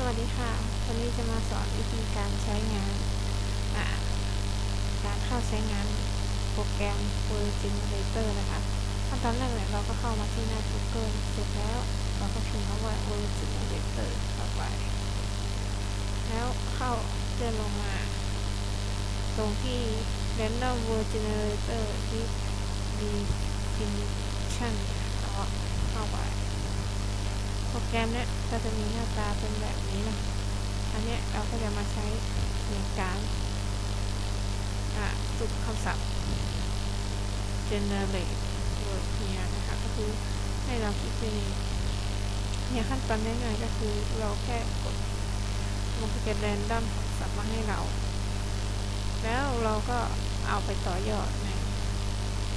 สวัสดีค่ะ วันนี้จะมาสอนวิธีการใช้งาน การเข้าใช้งานโปรแกรม Word Generator นะคะขั้นตอนแรกเนี่ยเราก็เข้ามาที่หน้า Google เสร็จแล้วเราก็พิมพ์คำว่า Word Generator เข้าไป แล้วเข้าเลื่อนลงมา ตรงที่ Random Word Generator Definition เราก็เข้าไป แกรมเนี้ยก็จะมีหน้าตาเป็นแบบนี้นะ อันนี้เราก็จะมาใช้ในการสุดคำศัพท์ generate word เนี่ยนะคะ ก็คือให้เราคิดไปเองเนี่ยขั้นตอนง่ายๆก็คือเราแค่กดมันก็จะแรนดอมคำศัพท์มาให้เรา แล้วเราก็เอาไปต่อยอดใน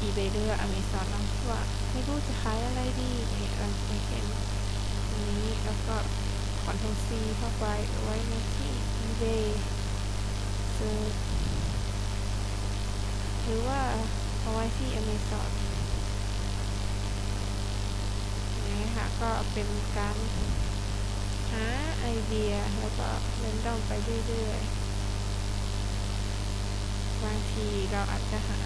eBay หรือ Amazon เนว่าไม่รู้จะขายอะไรดีเนี่ยเราจะเห็น ตรงนี้แล้วก็คอนโทรล C เข้าไปไว้ในที่ eBay ซื้อหรือว่าเอาไว้ที่ Amazon นี่ค่ะก็เป็นการหาไอเดียแล้วก็เล่นดอมไปเรื่อยๆ บางทีเราอาจจะหา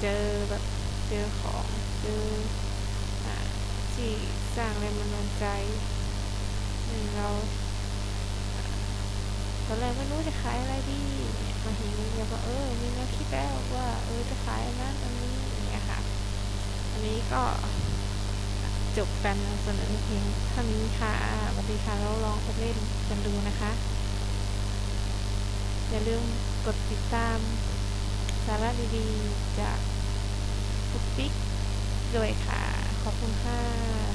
เจอแบบเจอของเจอ สร้างแรงบันดาลใจหนึ่งเราตอนแรกไม่รู้จะขายอะไรดีมาเห็นนี้เราก็เออมีแนวคิดแล้วว่าเออจะขายอันนั้นอันนี้อย่างเงี้ยค่ะ อันนี้ก็จบการนำเสนอเพียงท่านี้ค่ะสวัสดีค่ะแล้วลองไปเล่นกันดูนะคะ อย่าลืมกดติดตามสาระดีๆจากปุ๊กปิ๊กด้วยค่ะ ขอบคุณค่ะ